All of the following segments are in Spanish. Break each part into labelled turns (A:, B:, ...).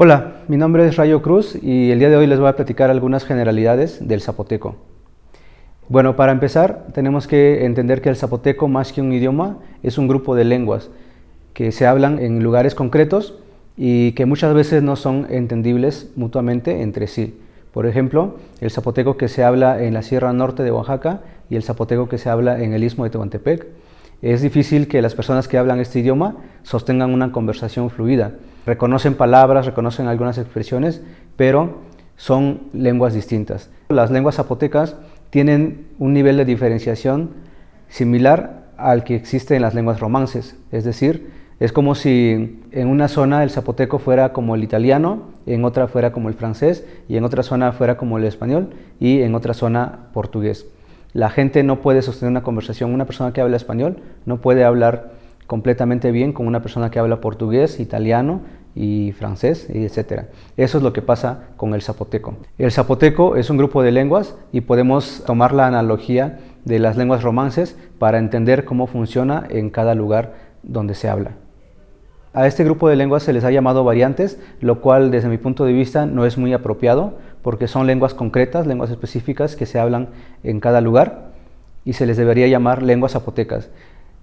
A: Hola, mi nombre es Rayo Cruz y el día de hoy les voy a platicar algunas generalidades del zapoteco. Bueno, para empezar tenemos que entender que el zapoteco más que un idioma es un grupo de lenguas que se hablan en lugares concretos y que muchas veces no son entendibles mutuamente entre sí. Por ejemplo, el zapoteco que se habla en la Sierra Norte de Oaxaca y el zapoteco que se habla en el Istmo de Tehuantepec. Es difícil que las personas que hablan este idioma sostengan una conversación fluida reconocen palabras, reconocen algunas expresiones, pero son lenguas distintas. Las lenguas zapotecas tienen un nivel de diferenciación similar al que existe en las lenguas romances, es decir, es como si en una zona el zapoteco fuera como el italiano, en otra fuera como el francés, y en otra zona fuera como el español, y en otra zona portugués. La gente no puede sostener una conversación, una persona que habla español no puede hablar completamente bien con una persona que habla portugués, italiano y francés, etc. Eso es lo que pasa con el zapoteco. El zapoteco es un grupo de lenguas y podemos tomar la analogía de las lenguas romances para entender cómo funciona en cada lugar donde se habla. A este grupo de lenguas se les ha llamado variantes, lo cual desde mi punto de vista no es muy apropiado porque son lenguas concretas, lenguas específicas que se hablan en cada lugar y se les debería llamar lenguas zapotecas.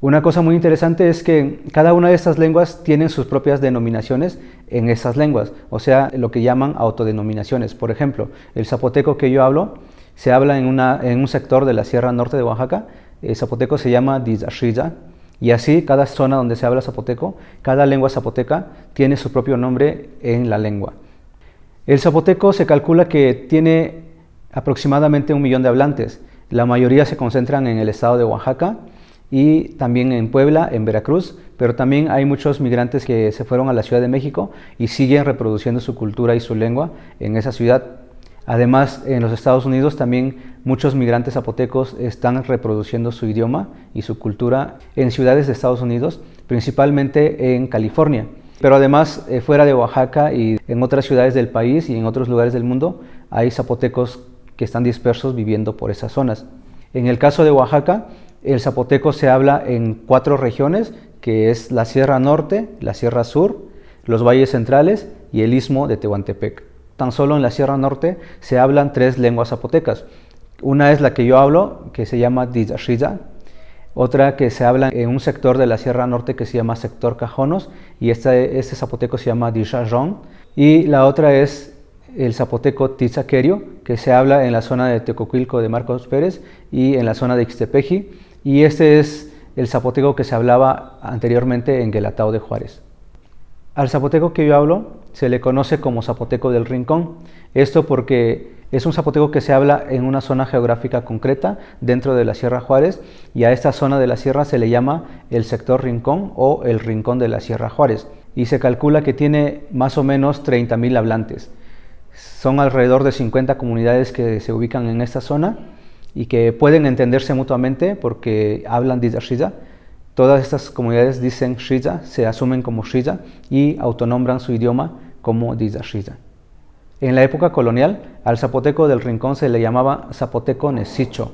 A: Una cosa muy interesante es que cada una de estas lenguas tienen sus propias denominaciones en esas lenguas, o sea, lo que llaman autodenominaciones. Por ejemplo, el zapoteco que yo hablo se habla en, un sector de la Sierra Norte de Oaxaca, el zapoteco se llama Dizashilla, y así cada zona donde se habla zapoteco, cada lengua zapoteca tiene su propio nombre en la lengua. El zapoteco se calcula que tiene aproximadamente un millón de hablantes, la mayoría se concentran en el estado de Oaxaca, y también en Puebla, en Veracruz, pero también hay muchos migrantes que se fueron a la Ciudad de México y siguen reproduciendo su cultura y su lengua en esa ciudad. Además, en los Estados Unidos también muchos migrantes zapotecos están reproduciendo su idioma y su cultura en ciudades de Estados Unidos, principalmente en California. Pero además, eh, fuera de Oaxaca y en otras ciudades del país y en otros lugares del mundo, hay zapotecos que están dispersos viviendo por esas zonas. En el caso de Oaxaca, el zapoteco se habla en cuatro regiones, que es la Sierra Norte, la Sierra Sur, los valles centrales y el Istmo de Tehuantepec. Tan solo en la Sierra Norte se hablan tres lenguas zapotecas. Una es la que yo hablo, que se llama Dizashiza, otra que se habla en un sector de la Sierra Norte que se llama sector Cajonos, y este, este zapoteco se llama Dizajón, y la otra es el zapoteco Tizaquerio, que se habla en la zona de Tecoquilco de Marcos Pérez y en la zona de Ixtepeji, y este es el zapoteco que se hablaba anteriormente en Guelatao de Juárez. Al zapoteco que yo hablo se le conoce como zapoteco del rincón, esto porque es un zapoteco que se habla en una zona geográfica concreta dentro de la Sierra Juárez y a esta zona de la sierra se le llama el sector rincón o el rincón de la Sierra Juárez y se calcula que tiene más o menos 30.000 hablantes. Son alrededor de 50 comunidades que se ubican en esta zona y que pueden entenderse mutuamente porque hablan de. Todas estas comunidades dicen Shiza, se asumen como Shiza y autonombran su idioma como Shiza. En la época colonial, al zapoteco del rincón se le llamaba zapoteco nesicho.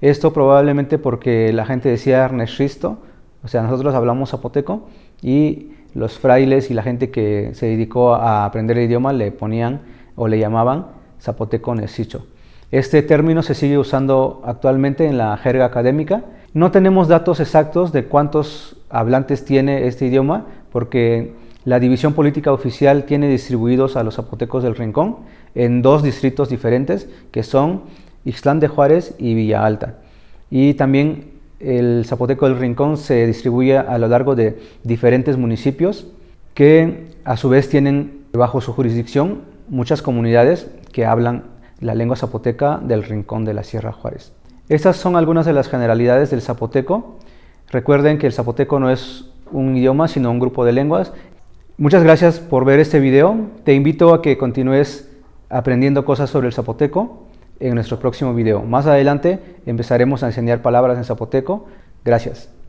A: Esto probablemente porque la gente decía Erneshisto, o sea, nosotros hablamos zapoteco y los frailes y la gente que se dedicó a aprender el idioma le ponían o le llamaban zapoteco nesicho. Este término se sigue usando actualmente en la jerga académica. No tenemos datos exactos de cuántos hablantes tiene este idioma porque la división política oficial tiene distribuidos a los zapotecos del Rincón en dos distritos diferentes que son Ixtlán de Juárez y Villa Alta. Y también el zapoteco del Rincón se distribuye a lo largo de diferentes municipios que a su vez tienen bajo su jurisdicción muchas comunidades que hablan la lengua zapoteca del rincón de la Sierra Juárez. Estas son algunas de las generalidades del zapoteco. Recuerden que el zapoteco no es un idioma, sino un grupo de lenguas. Muchas gracias por ver este video. Te invito a que continúes aprendiendo cosas sobre el zapoteco en nuestro próximo video. Más adelante empezaremos a enseñar palabras en zapoteco. Gracias.